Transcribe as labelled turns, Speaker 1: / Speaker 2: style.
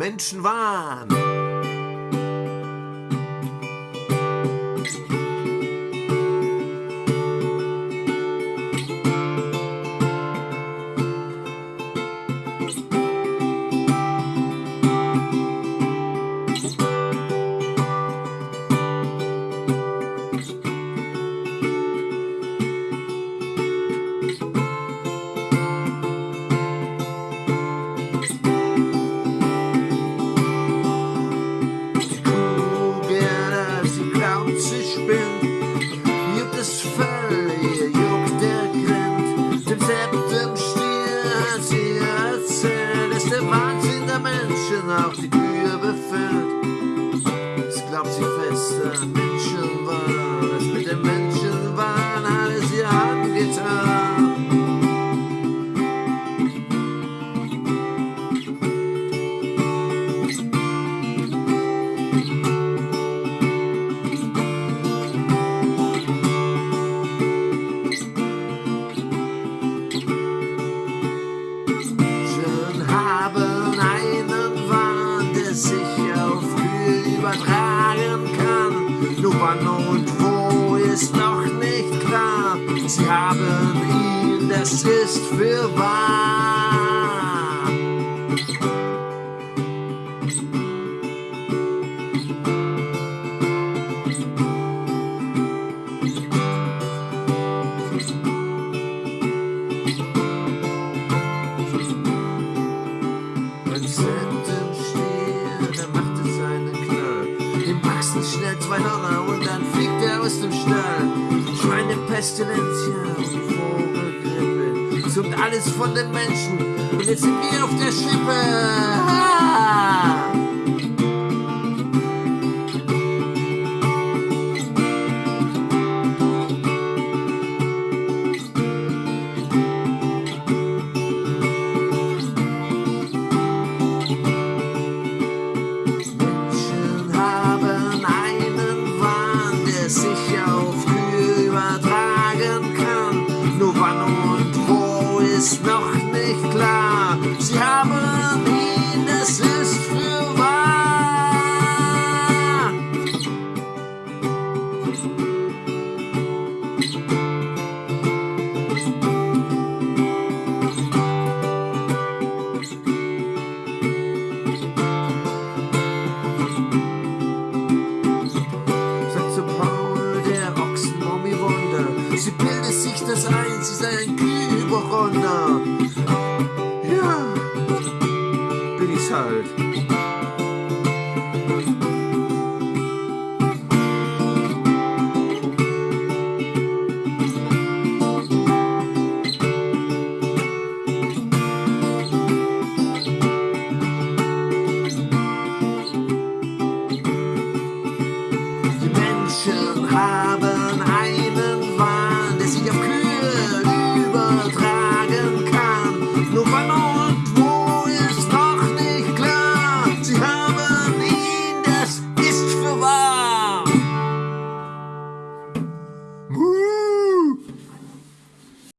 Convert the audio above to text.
Speaker 1: Menschen waren. Auch die Kühe befällt. Sie glaubt, sie fest an Menschen Der sich auf Kühe übertragen kann. Nur wann und wo ist noch nicht klar. Sie haben ihn, das ist für wahr. Dann fliegt er aus dem Stall. Schweine die Vogelgrippe. Sucht alles von den Menschen. Und jetzt sind wir auf der Schippe. Ah! wann und wo ist noch nicht klar. Sie haben Sie bildet sich das ein, sie sei ein Kühlüberronner. Ja, bin ich's halt.